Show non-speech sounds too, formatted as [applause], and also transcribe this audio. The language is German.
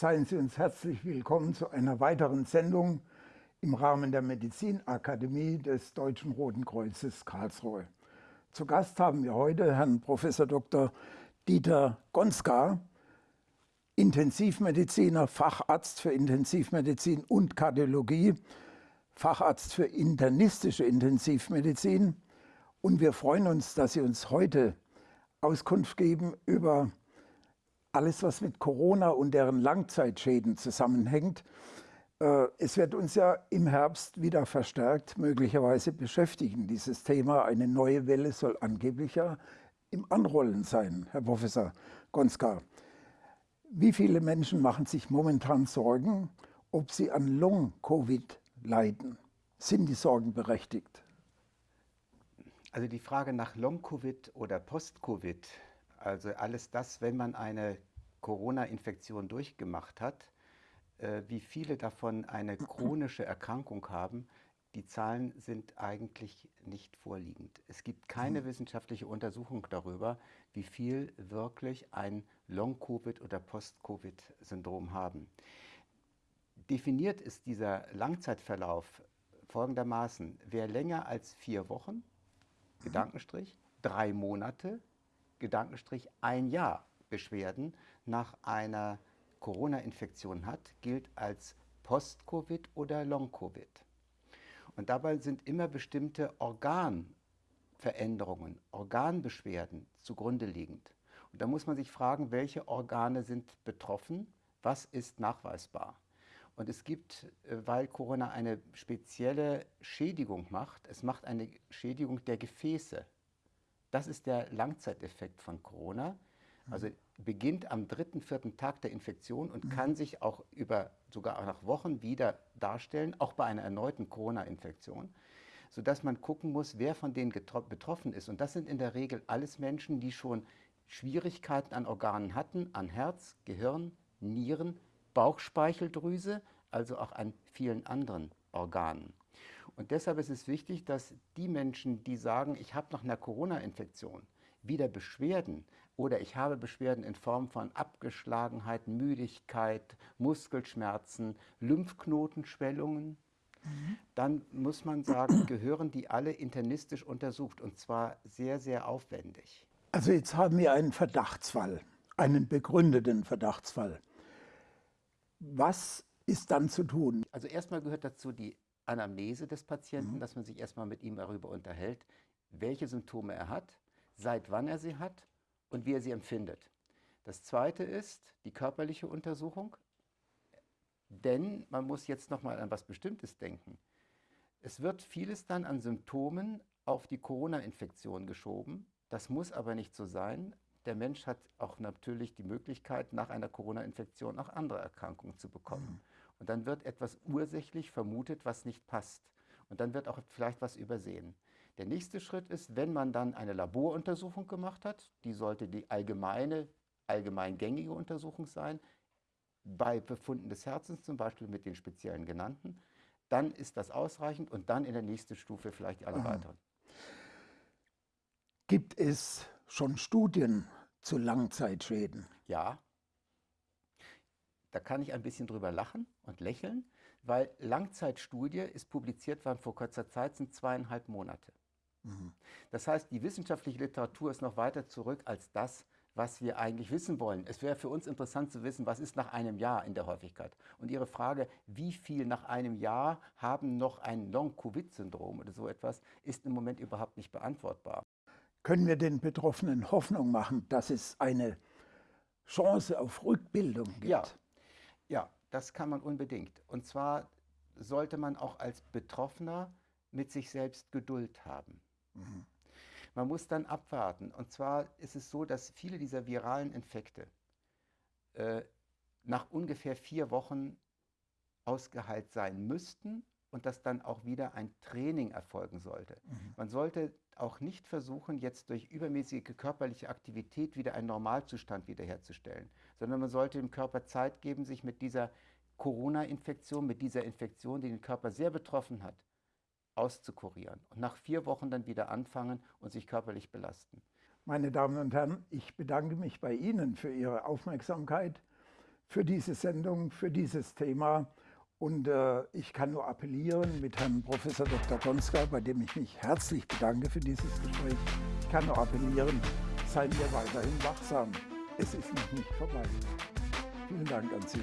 Seien Sie uns herzlich willkommen zu einer weiteren Sendung im Rahmen der Medizinakademie des Deutschen Roten Kreuzes Karlsruhe. Zu Gast haben wir heute Herrn Prof. Dr. Dieter Gonska, Intensivmediziner, Facharzt für Intensivmedizin und Kardiologie, Facharzt für internistische Intensivmedizin. Und wir freuen uns, dass Sie uns heute Auskunft geben über alles, was mit Corona und deren Langzeitschäden zusammenhängt. Äh, es wird uns ja im Herbst wieder verstärkt möglicherweise beschäftigen, dieses Thema. Eine neue Welle soll angeblich ja im Anrollen sein, Herr Professor Gonska. Wie viele Menschen machen sich momentan Sorgen, ob sie an Long-Covid leiden? Sind die Sorgen berechtigt? Also die Frage nach Long-Covid oder Post-Covid, also alles das, wenn man eine Corona-Infektion durchgemacht hat, äh, wie viele davon eine chronische Erkrankung haben, die Zahlen sind eigentlich nicht vorliegend. Es gibt keine mhm. wissenschaftliche Untersuchung darüber, wie viel wirklich ein Long-Covid oder Post-Covid-Syndrom haben. Definiert ist dieser Langzeitverlauf folgendermaßen, wer länger als vier Wochen, mhm. Gedankenstrich, drei Monate, Gedankenstrich, ein Jahr Beschwerden nach einer Corona-Infektion hat, gilt als Post-Covid oder Long-Covid. Und dabei sind immer bestimmte Organveränderungen, Organbeschwerden zugrunde liegend. Und da muss man sich fragen, welche Organe sind betroffen, was ist nachweisbar. Und es gibt, äh, weil Corona eine spezielle Schädigung macht, es macht eine Schädigung der Gefäße. Das ist der Langzeiteffekt von Corona. Also beginnt am dritten, vierten Tag der Infektion und mhm. kann sich auch über sogar auch nach Wochen wieder darstellen, auch bei einer erneuten Corona-Infektion, sodass man gucken muss, wer von denen betroffen ist. Und das sind in der Regel alles Menschen, die schon Schwierigkeiten an Organen hatten, an Herz, Gehirn, Nieren, Bauchspeicheldrüse, also auch an vielen anderen Organen. Und deshalb ist es wichtig, dass die Menschen, die sagen, ich habe nach einer Corona-Infektion wieder Beschwerden, oder ich habe Beschwerden in Form von Abgeschlagenheit, Müdigkeit, Muskelschmerzen, Lymphknotenschwellungen, mhm. dann muss man sagen, [clears throat] gehören die alle internistisch untersucht und zwar sehr, sehr aufwendig. Also jetzt haben wir einen Verdachtsfall, einen begründeten Verdachtsfall. Was ist dann zu tun? Also erstmal gehört dazu die Anamnese des Patienten, mhm. dass man sich erstmal mit ihm darüber unterhält, welche Symptome er hat, seit wann er sie hat und wie er sie empfindet. Das zweite ist die körperliche Untersuchung, denn man muss jetzt noch mal an was Bestimmtes denken. Es wird vieles dann an Symptomen auf die Corona-Infektion geschoben. Das muss aber nicht so sein. Der Mensch hat auch natürlich die Möglichkeit, nach einer Corona-Infektion auch andere Erkrankungen zu bekommen. Mhm. Und dann wird etwas ursächlich vermutet, was nicht passt. Und dann wird auch vielleicht was übersehen. Der nächste Schritt ist, wenn man dann eine Laboruntersuchung gemacht hat, die sollte die allgemeine, allgemeingängige Untersuchung sein, bei Befunden des Herzens zum Beispiel mit den speziellen genannten, dann ist das ausreichend und dann in der nächsten Stufe vielleicht alle weiteren. Gibt es schon Studien zu Langzeitschäden? Ja. Da kann ich ein bisschen drüber lachen und lächeln, weil Langzeitstudie ist publiziert worden vor kurzer Zeit, sind zweieinhalb Monate. Mhm. Das heißt, die wissenschaftliche Literatur ist noch weiter zurück als das, was wir eigentlich wissen wollen. Es wäre für uns interessant zu wissen, was ist nach einem Jahr in der Häufigkeit. Und Ihre Frage, wie viel nach einem Jahr haben noch ein Long-Covid-Syndrom oder so etwas, ist im Moment überhaupt nicht beantwortbar. Können wir den Betroffenen Hoffnung machen, dass es eine Chance auf Rückbildung gibt? Ja, ja das kann man unbedingt. Und zwar sollte man auch als Betroffener mit sich selbst Geduld haben. Mhm. Man muss dann abwarten. Und zwar ist es so, dass viele dieser viralen Infekte äh, nach ungefähr vier Wochen ausgeheilt sein müssten und dass dann auch wieder ein Training erfolgen sollte. Mhm. Man sollte auch nicht versuchen, jetzt durch übermäßige körperliche Aktivität wieder einen Normalzustand wiederherzustellen, sondern man sollte dem Körper Zeit geben, sich mit dieser Corona-Infektion, mit dieser Infektion, die den Körper sehr betroffen hat, auszukurieren und nach vier Wochen dann wieder anfangen und sich körperlich belasten. Meine Damen und Herren, ich bedanke mich bei Ihnen für Ihre Aufmerksamkeit, für diese Sendung, für dieses Thema. Und äh, ich kann nur appellieren mit Herrn Professor Dr. Gonska, bei dem ich mich herzlich bedanke für dieses Gespräch. Ich kann nur appellieren, seien wir weiterhin wachsam. Es ist noch nicht vorbei. Vielen Dank an Sie.